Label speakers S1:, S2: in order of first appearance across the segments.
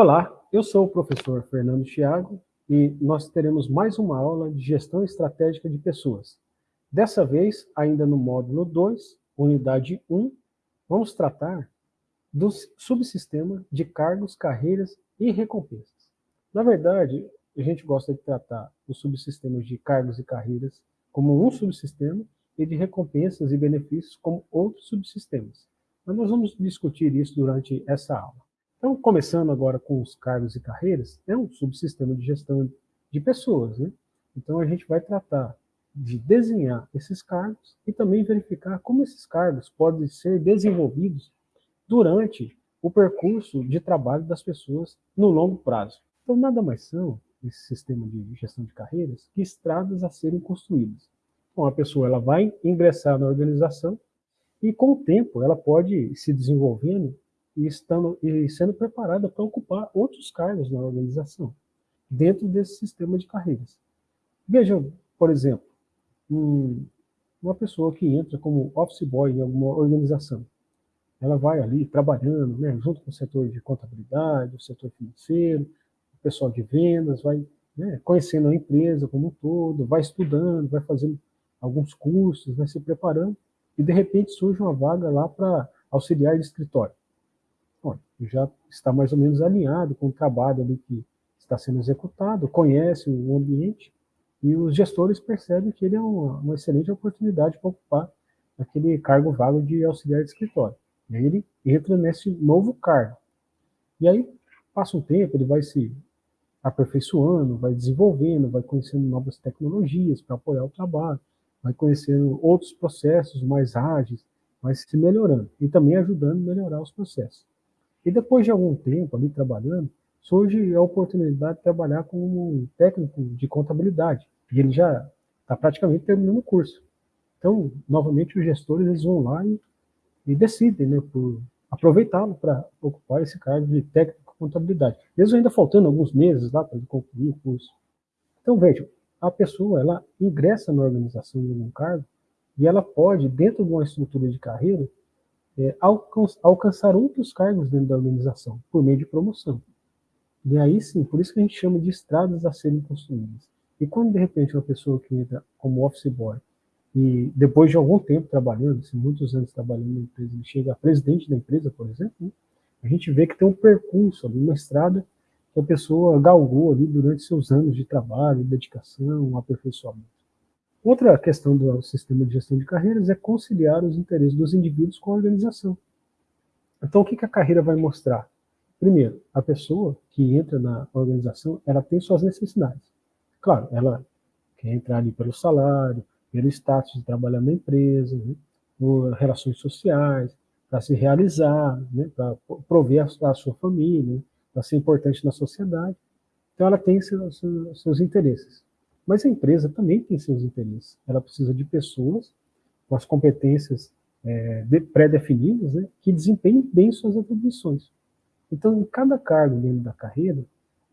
S1: Olá, eu sou o professor Fernando Thiago e nós teremos mais uma aula de gestão estratégica de pessoas. Dessa vez, ainda no módulo 2, unidade 1, vamos tratar do subsistema de cargos, carreiras e recompensas. Na verdade, a gente gosta de tratar os subsistemas de cargos e carreiras como um subsistema e de recompensas e benefícios como outros subsistemas. Mas nós vamos discutir isso durante essa aula. Então, começando agora com os cargos e carreiras, é um subsistema de gestão de pessoas. Né? Então, a gente vai tratar de desenhar esses cargos e também verificar como esses cargos podem ser desenvolvidos durante o percurso de trabalho das pessoas no longo prazo. Então, nada mais são, esse sistema de gestão de carreiras, que estradas a serem construídas. Então, a pessoa ela vai ingressar na organização e, com o tempo, ela pode ir se desenvolvendo e, estando, e sendo preparada para ocupar outros cargos na organização, dentro desse sistema de carreiras. Vejam, por exemplo, um, uma pessoa que entra como office boy em alguma organização, ela vai ali trabalhando, né, junto com o setor de contabilidade, o setor financeiro, o pessoal de vendas, vai né, conhecendo a empresa como um todo, vai estudando, vai fazendo alguns cursos, vai se preparando, e de repente surge uma vaga lá para auxiliar de escritório já está mais ou menos alinhado com o trabalho ali que está sendo executado, conhece o ambiente, e os gestores percebem que ele é uma, uma excelente oportunidade para ocupar aquele cargo vago de auxiliar de escritório. E aí ele entra nesse novo cargo. E aí, passa um tempo, ele vai se aperfeiçoando, vai desenvolvendo, vai conhecendo novas tecnologias para apoiar o trabalho, vai conhecendo outros processos mais ágeis, vai se melhorando e também ajudando a melhorar os processos. E depois de algum tempo ali trabalhando, surge a oportunidade de trabalhar como técnico de contabilidade. E ele já está praticamente terminando o curso. Então, novamente, os gestores eles vão lá e, e decidem né, por aproveitá-lo para ocupar esse cargo de técnico de contabilidade. Mesmo ainda faltando alguns meses lá para concluir o curso. Então, vejam, a pessoa ela ingressa na organização de um cargo e ela pode, dentro de uma estrutura de carreira, é, alcançar outros cargos dentro da organização, por meio de promoção. E aí sim, por isso que a gente chama de estradas a serem construídas. E quando de repente uma pessoa que entra como office boy, e depois de algum tempo trabalhando, assim, muitos anos trabalhando na empresa, ele chega a presidente da empresa, por exemplo, né, a gente vê que tem um percurso ali, uma estrada que a pessoa galgou ali durante seus anos de trabalho, dedicação, aperfeiçoamento. Outra questão do sistema de gestão de carreiras é conciliar os interesses dos indivíduos com a organização. Então, o que a carreira vai mostrar? Primeiro, a pessoa que entra na organização, ela tem suas necessidades. Claro, ela quer entrar ali pelo salário, pelo status de trabalhar na empresa, né, por relações sociais, para se realizar, né, para prover a, a, sua família, né, para ser importante na sociedade. Então, ela tem seus, seus interesses. Mas a empresa também tem seus interesses. Ela precisa de pessoas com as competências é, de, pré-definidas né, que desempenhem bem suas atribuições. Então, em cada cargo dentro da carreira,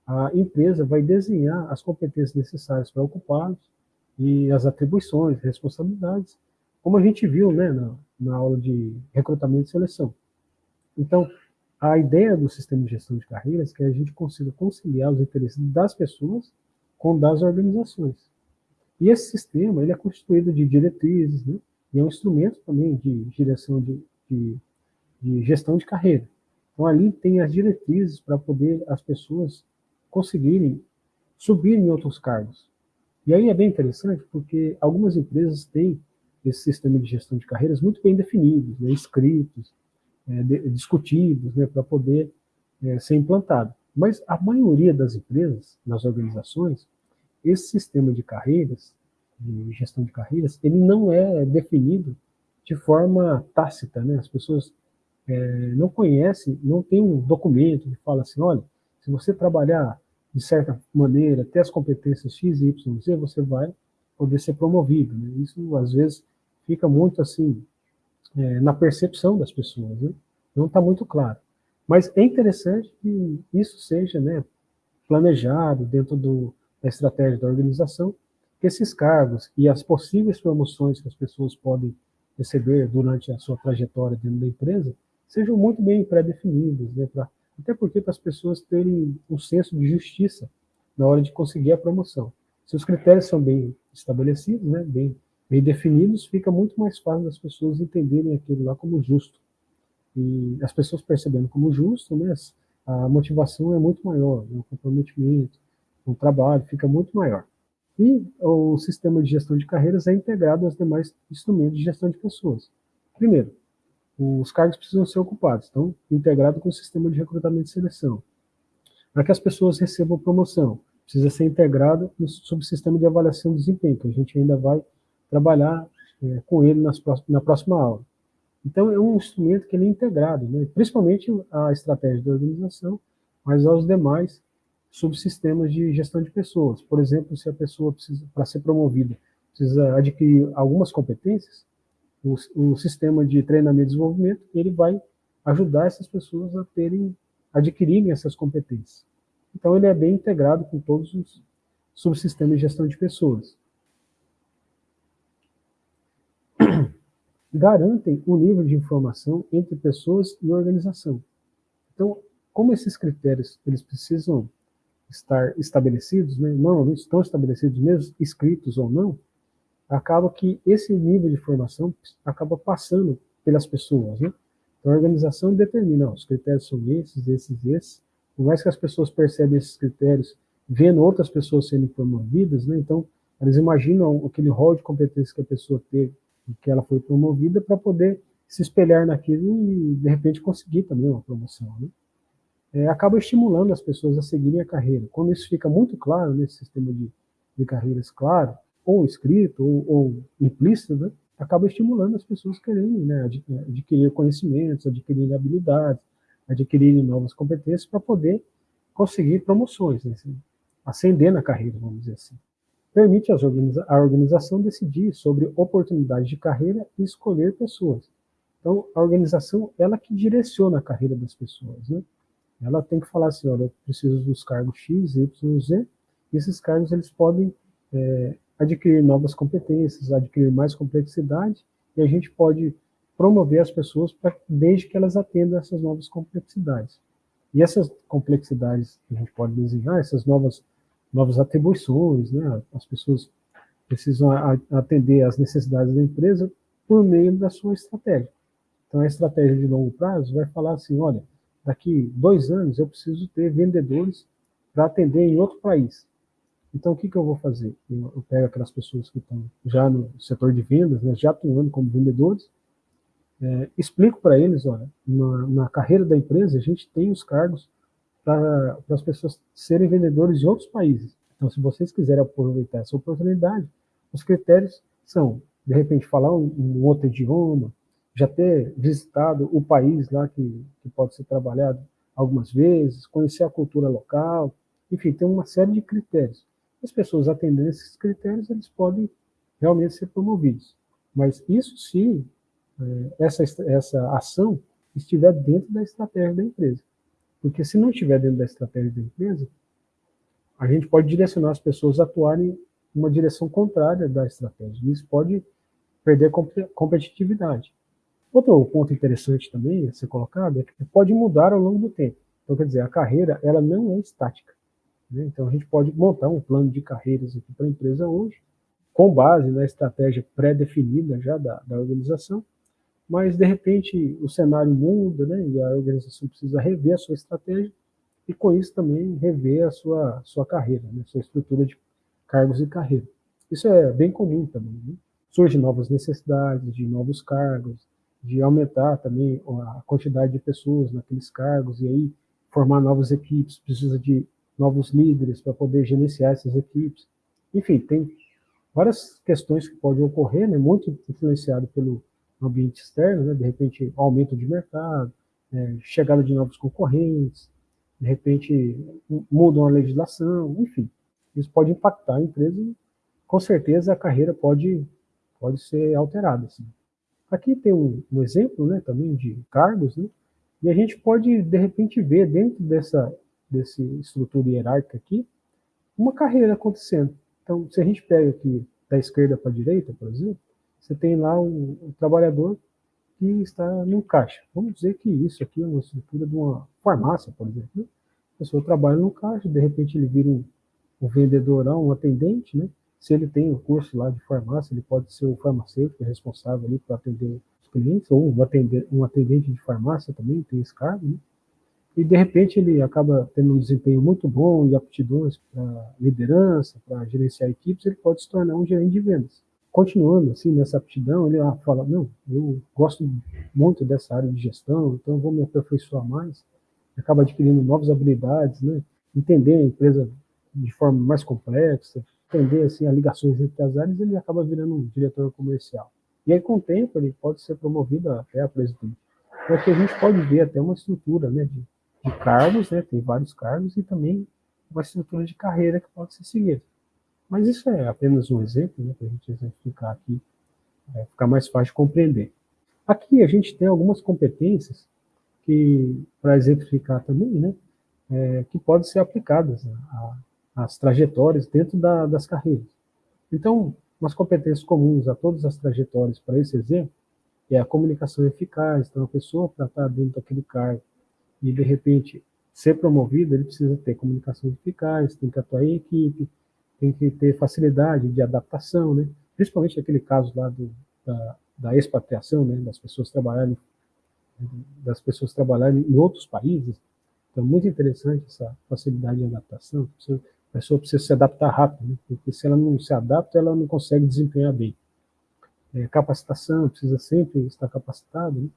S1: a empresa vai desenhar as competências necessárias para ocupá-los e as atribuições, responsabilidades, como a gente viu né, na, na aula de recrutamento e seleção. Então, a ideia do sistema de gestão de carreiras é que a gente consiga conciliar os interesses das pessoas com das organizações. E esse sistema ele é constituído de diretrizes, né? e é um instrumento também de direção de, de, de gestão de carreira. Então ali tem as diretrizes para poder as pessoas conseguirem subir em outros cargos. E aí é bem interessante porque algumas empresas têm esse sistema de gestão de carreiras muito bem definidos, né, escritos, é, de, discutidos, né, para poder é, ser implantado. Mas a maioria das empresas, nas organizações, esse sistema de carreiras, de gestão de carreiras, ele não é definido de forma tácita, né? As pessoas é, não conhecem, não tem um documento que fala assim, olha, se você trabalhar de certa maneira, ter as competências X, Y, Z, você vai poder ser promovido. Né? Isso, às vezes, fica muito assim, é, na percepção das pessoas, né? não está muito claro. Mas é interessante que isso seja né, planejado dentro do, a estratégia da organização, que esses cargos e as possíveis promoções que as pessoas podem receber durante a sua trajetória dentro da empresa sejam muito bem pré-definidos, né, até porque para as pessoas terem um senso de justiça na hora de conseguir a promoção. Se os critérios são bem estabelecidos, né, bem, bem definidos, fica muito mais fácil das pessoas entenderem aquilo lá como justo. E as pessoas percebendo como justo, né, a motivação é muito maior, né, o comprometimento, o trabalho fica muito maior. E o sistema de gestão de carreiras é integrado aos demais instrumentos de gestão de pessoas. Primeiro, os cargos precisam ser ocupados, então, integrado com o sistema de recrutamento e seleção. Para que as pessoas recebam promoção, precisa ser integrado no subsistema de avaliação do desempenho, que a gente ainda vai trabalhar é, com ele nas, na próxima aula. Então, é um instrumento que ele é integrado, né? principalmente a estratégia da organização, mas aos demais subsistemas de gestão de pessoas. Por exemplo, se a pessoa precisa, para ser promovida, precisa adquirir algumas competências, o, o sistema de treinamento e desenvolvimento, ele vai ajudar essas pessoas a terem, adquirirem essas competências. Então, ele é bem integrado com todos os subsistemas de gestão de pessoas. Garantem o nível de informação entre pessoas e organização. Então, como esses critérios eles precisam estar estabelecidos, né, não estão estabelecidos mesmo, escritos ou não, acaba que esse nível de formação acaba passando pelas pessoas. Né? Então a organização determina, ó, os critérios são esses, esses, esses, por mais que as pessoas percebam esses critérios vendo outras pessoas sendo promovidas, né, então elas imaginam aquele rol de competências que a pessoa teve, que ela foi promovida, para poder se espelhar naquilo e, de repente, conseguir também uma promoção. Né? é, acaba estimulando as pessoas a seguirem a carreira. Quando isso fica muito claro nesse sistema de, de carreiras claro, ou escrito, ou, ou implícito, né, acaba estimulando as pessoas quererem né, adquirir conhecimentos, adquirir habilidades, adquirirem novas competências para poder conseguir promoções, né, assim, ascender na carreira, vamos dizer assim. Permite a organização decidir sobre oportunidades de carreira e escolher pessoas. Então, a organização, ela que direciona a carreira das pessoas, né? Ela tem que falar assim, olha, eu preciso dos cargos X, Y, Z, e esses cargos eles podem é, adquirir novas competências, adquirir mais complexidade, e a gente pode promover as pessoas pra, desde que elas atendam essas novas complexidades. E essas complexidades que a gente pode desenhar, essas novas, novas atribuições, né, as pessoas precisam atender às necessidades da empresa por meio da sua estratégia. Então, a estratégia de longo prazo vai falar assim, olha, daqui dois anos eu preciso ter vendedores para atender em outro país. Então, o que, que eu vou fazer? Eu, eu pego aquelas pessoas que estão já no setor de vendas, né, já atuando como vendedores, é, explico para eles, olha, na, na, carreira da empresa a gente tem os cargos para as pessoas serem vendedores de outros países. Então, se vocês quiserem aproveitar essa oportunidade, os critérios são, de repente, falar um, um outro idioma, já ter visitado o país lá que, que pode ser trabalhado algumas vezes, conhecer a cultura local, enfim, tem uma série de critérios. As pessoas atendendo esses critérios, eles podem realmente ser promovidos. Mas isso se é, essa, essa ação estiver dentro da estratégia da empresa. Porque se não estiver dentro da estratégia da empresa, a gente pode direcionar as pessoas a atuarem uma direção contrária da estratégia. E isso pode perder competitividade. Outro ponto interessante também a ser colocado é que pode mudar ao longo do tempo. Então, quer dizer, a carreira ela não é estática. Né? Então, a gente pode montar um plano de carreiras aqui para a empresa hoje, com base na estratégia pré-definida já da, da organização, mas, de repente, o cenário muda né? e a organização precisa rever a sua estratégia e, com isso, também rever a sua, sua carreira, né? sua estrutura de cargos e carreira. Isso é bem comum também. Né? Surgem novas necessidades de novos cargos, de aumentar também a quantidade de pessoas naqueles cargos e aí formar novas equipes, precisa de novos líderes para poder gerenciar essas equipes. Enfim, tem várias questões que podem ocorrer, né, muito influenciado pelo ambiente externo, né, de repente aumento de mercado, é, chegada de novos concorrentes, de repente mudam a legislação, enfim, isso pode impactar a empresa e com certeza a carreira pode, pode ser alterada. Assim. Aqui tem um, um exemplo né, também de cargos, né, e a gente pode, de repente, ver dentro dessa, dessa estrutura hierárquica aqui, uma carreira acontecendo. Então, se a gente pega aqui da esquerda para a direita, por exemplo, você tem lá um, trabalhador que está no caixa. Vamos dizer que isso aqui é uma estrutura de uma farmácia, por exemplo. Né? A pessoa trabalha no caixa, de repente ele vira um, um vendedorão, um atendente, né? Se ele tem o um curso lá de farmácia, ele pode ser o farmacêutico responsável ali para atender os clientes, ou um atendente, um atendente de farmácia também tem esse cargo, né? E de repente ele acaba tendo um desempenho muito bom e aptidões para liderança, para gerenciar equipes, ele pode se tornar um gerente de vendas. Continuando assim nessa aptidão, ele fala: Não, eu gosto muito dessa área de gestão, então vou me aperfeiçoar mais. Acaba adquirindo novas habilidades, né? entender a empresa de forma mais complexa, entender assim, as ligações entre as áreas, ele acaba virando um diretor comercial. E aí, com o tempo, ele pode ser promovido até a presidente. Então, aqui a gente pode ver até uma estrutura né, de, de cargos, né, tem vários cargos, e também uma estrutura de carreira que pode ser seguida. Mas isso é apenas um exemplo, né, para a gente exemplificar aqui, é, ficar mais fácil de compreender. Aqui a gente tem algumas competências que, para exemplificar também, né, é, que podem ser aplicadas né, a, as trajetórias dentro da, das carreiras. Então, umas competências comuns a todas as trajetórias para esse exemplo é a comunicação eficaz. Então, a pessoa, para estar dentro daquele cargo e, de repente, ser promovido, ele precisa ter comunicação eficaz, tem que atuar em equipe, tem que ter facilidade de adaptação, né? principalmente aquele caso lá do, da, da expatriação, né? das pessoas trabalharem das pessoas trabalharem em outros países. Então, muito interessante essa facilidade de adaptação a pessoa precisa se adaptar rápido, né? porque se ela não se adapta, ela não consegue desempenhar bem. É, capacitação, precisa sempre estar capacitado. Né?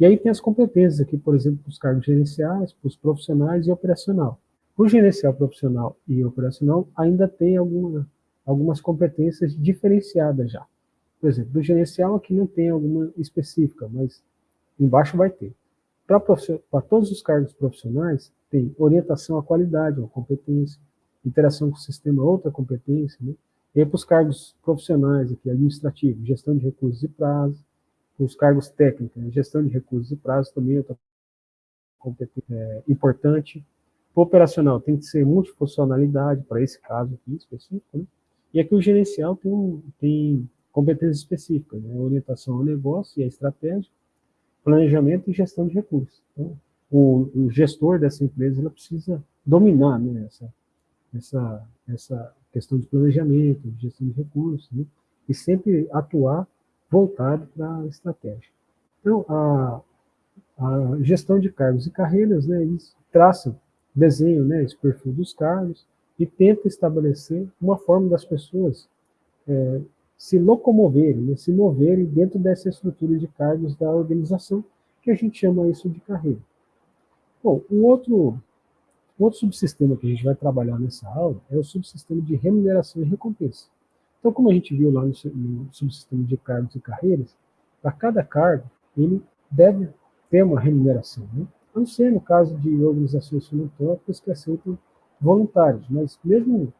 S1: E aí tem as competências aqui, por exemplo, para os cargos gerenciais, para os profissionais e operacional. O gerencial profissional e operacional ainda tem alguma, algumas competências diferenciadas já. Por exemplo, do gerencial aqui não tem alguma específica, mas embaixo vai ter. Para todos os cargos profissionais, tem orientação à qualidade, uma competência, interação com o sistema, outra competência, né? E para os cargos profissionais aqui, administrativos, gestão de recursos e prazos, os cargos técnicos, né? gestão de recursos e prazos também é outra competência é, importante. Operacional tem que ser multifuncionalidade, para esse caso aqui específico, né? E aqui o gerencial tem, tem competências específicas, né? orientação ao negócio e à estratégia, planejamento e gestão de recursos. Então, o, o gestor dessa empresa ela precisa dominar né, essa, essa, essa questão de planejamento, de gestão de recursos, né? e sempre atuar voltado para a estratégia. Então, a, a, gestão de cargos e carreiras, né, eles traçam, desenham né, esse perfil dos cargos e tenta estabelecer uma forma das pessoas é, se locomoverem, né, se moverem dentro dessa estrutura de cargos da organização, que a gente chama isso de carreira. Bom, um outro Outro subsistema que a gente vai trabalhar nessa aula é o subsistema de remuneração e recompensa. Então, como a gente viu lá no, no subsistema de cargos e carreiras, para cada cargo, ele deve ter uma remuneração. Né? A não ser no caso de organizações filantrópicas que aceitam voluntários, mas mesmo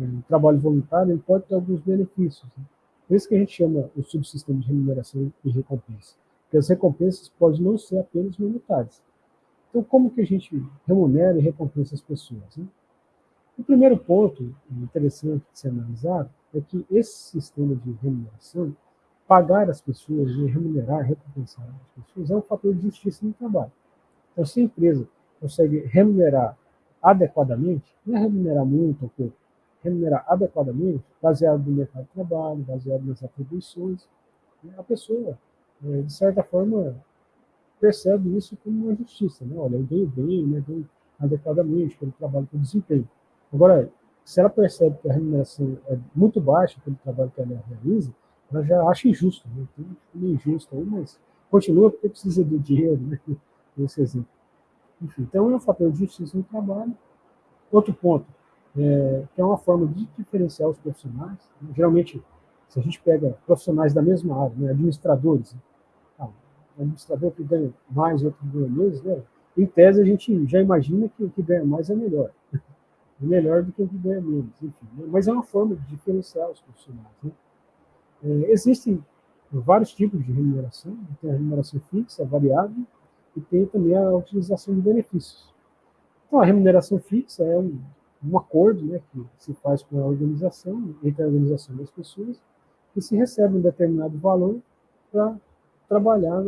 S1: é, o trabalho voluntário ele pode ter alguns benefícios. Né? Por isso que a gente chama o subsistema de remuneração e recompensa. Porque as recompensas podem não ser apenas monetárias, então, como que a gente remunera e recompensa as pessoas? Né? O primeiro ponto interessante de ser analisado é que esse sistema de remuneração, pagar as pessoas e remunerar, recompensar as pessoas, é um fator de justiça no trabalho. Então, se a empresa consegue remunerar adequadamente, não é remunerar muito ou pouco, remunerar adequadamente, baseado no mercado de trabalho, baseado nas atribuições, né, a pessoa, eh, de certa forma, percebe isso como uma justiça. Né? Olha, eu ganho bem, né? ganho adequadamente pelo trabalho que eu desempenho. Agora, se ela percebe que a remuneração é muito baixa pelo trabalho que ela realiza, ela já acha injusto. Né? Então, meio injusto aí, mas continua porque precisa do dinheiro, né? Esse exemplo. Enfim, então é um fator de justiça no trabalho. Outro ponto, é, que é uma forma de diferenciar os profissionais. Né? Geralmente, se a gente pega profissionais da mesma área, né? administradores, administrador que ganha mais, outro que ganha menos, né? em tese a gente já imagina que o que ganha mais é melhor. É melhor do que o que ganha menos, enfim. Né? Mas é uma forma de diferenciar os profissionais. Né? É, existem vários tipos de remuneração. Né? Tem a remuneração fixa, variável, e tem também a utilização de benefícios. Então, a remuneração fixa é um, um acordo né, que se faz com a organização, entre a organização das pessoas, que se recebe um determinado valor para trabalhar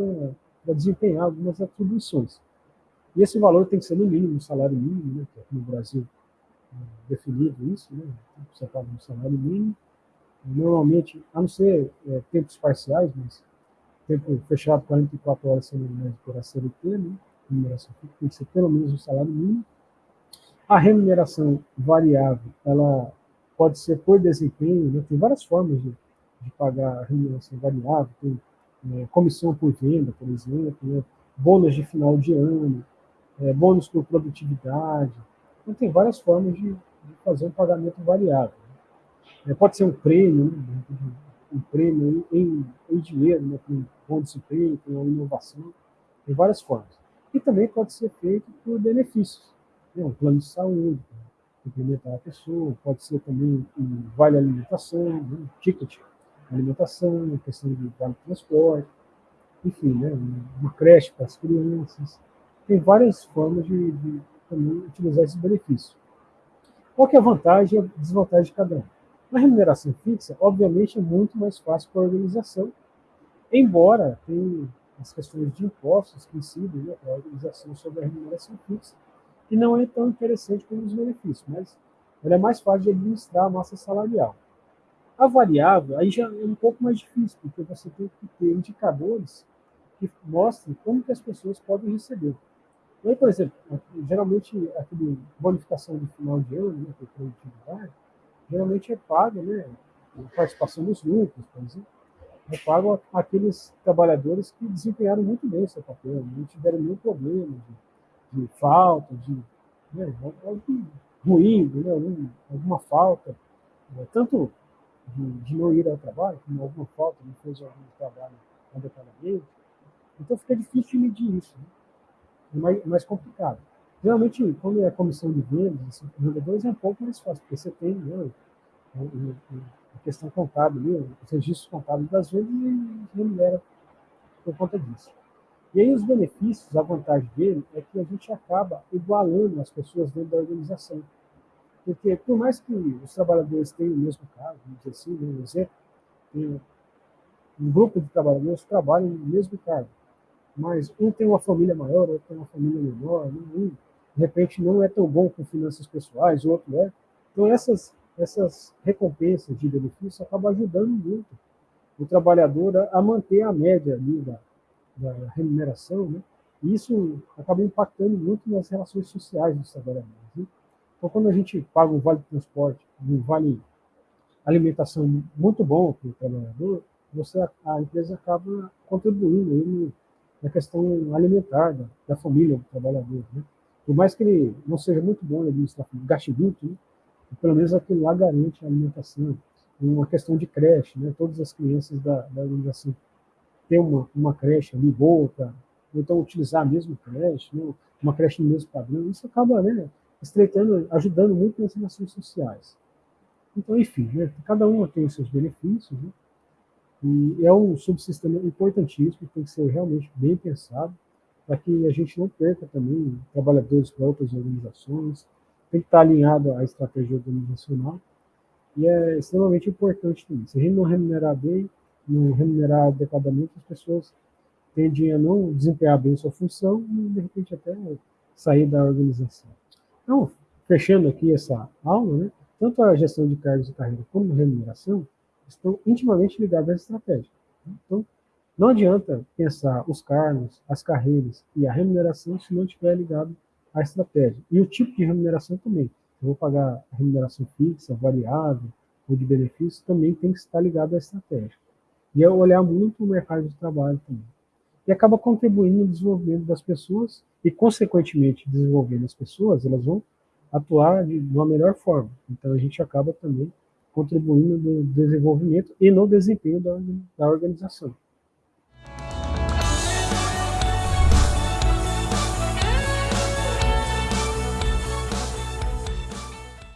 S1: para desempenhar algumas atribuições. E esse valor tem que ser no mínimo, o salário mínimo, né, que aqui no Brasil é definido isso, né, você paga um salário mínimo. Normalmente, a não ser é, tempos parciais, mas tempo fechado, 44 horas semanais por a CLT, né, remuneração tem que ser pelo menos o salário mínimo. A remuneração variável, ela pode ser por desempenho, né, tem várias formas de, de pagar a remuneração variável, tem é, comissão por venda, por exemplo, né, bônus de final de ano, é, bônus por produtividade. Então, tem várias formas de, de fazer um pagamento variável. Né. É, pode ser um prêmio, né, um prêmio em, em dinheiro, né, com bom desempenho, com inovação, tem várias formas. E também pode ser feito por benefícios, né, um plano de saúde, complementar a pessoa, pode ser também um vale alimentação, né, um ticket alimentação, questão de vale transporte, enfim, né, uma creche para as crianças. Tem várias formas de, de também utilizar esse benefício. Qual que é a vantagem e a desvantagem de cada um? Na remuneração fixa, obviamente, é muito mais fácil para a organização, embora tenha as questões de impostos que incidem né, a organização sobre a remuneração fixa, que não é tão interessante como os benefícios, mas ela é mais fácil de administrar a massa salarial. A variável, aí já é um pouco mais difícil, porque você tem que ter indicadores que mostrem como que as pessoas podem receber. Aí, por exemplo, geralmente aquele bonificação de final de ano, né, que é produtividade, geralmente é paga, né, participação dos lucros, por exemplo, é pago aqueles trabalhadores que desempenharam muito bem o seu papel, não tiveram nenhum problema de, de falta, de né, algo ruim, né, alguma falta, né, tanto de, de, não ir ao trabalho, como alguma falta, não fez algum trabalho adequadamente. Então fica difícil medir isso, né? é mais, mais complicado. Geralmente, quando é comissão de vendas, assim, vendedores é um pouco mais fácil, porque você tem né, a questão contábil, né, os registros contábeis das vendas e remunera por conta disso. E aí os benefícios, a vantagem dele é que a gente acaba igualando as pessoas dentro da organização. Porque, por mais que os trabalhadores tenham o mesmo cargo, vamos dizer assim, um exemplo, tem um grupo de trabalhadores trabalham no mesmo cargo, mas um tem uma família maior, outro tem uma família menor, né? um, de repente, não é tão bom com finanças pessoais, o outro é. Então, essas, essas recompensas de benefício acabam ajudando muito o trabalhador a manter a média ali da, da remuneração, né? E isso acaba impactando muito nas relações sociais dos trabalhadores. Né? Então, quando a gente paga um vale transporte, um vale alimentação muito bom para o trabalhador, você, a empresa acaba contribuindo aí na questão alimentar da, da família do trabalhador. Né? Por mais que ele não seja muito bom em administrar, muito, né? pelo menos aquilo lá garante a alimentação. Uma questão de creche, né? todas as crianças da, da organização ter uma, uma creche ali boa, para então utilizar a mesma creche, né? uma creche no mesmo padrão, isso acaba né, estreitando, ajudando muito nas relações sociais. Então, enfim, né, cada uma tem os seus benefícios, né, e é um subsistema importantíssimo, tem que ser realmente bem pensado, para que a gente não perca também trabalhadores para outras organizações, tem que estar alinhado à estratégia organizacional, e é extremamente importante também. Se a gente não remunerar bem, não remunerar adequadamente, as pessoas tendem a não desempenhar bem sua função e, de repente, até sair da organização. Então, fechando aqui essa aula, né, tanto a gestão de cargos e carreira como a remuneração estão intimamente ligados à estratégia. Então, não adianta pensar os cargos, as carreiras e a remuneração se não estiver ligado à estratégia. E o tipo de remuneração também. Eu vou pagar remuneração fixa, variável ou de benefícios, também tem que estar ligado à estratégia. E é olhar muito o mercado de trabalho também. E acaba contribuindo no desenvolvimento das pessoas e, consequentemente, desenvolvendo as pessoas, elas vão atuar de uma melhor forma. Então, a gente acaba também contribuindo no desenvolvimento e no desempenho da, da organização.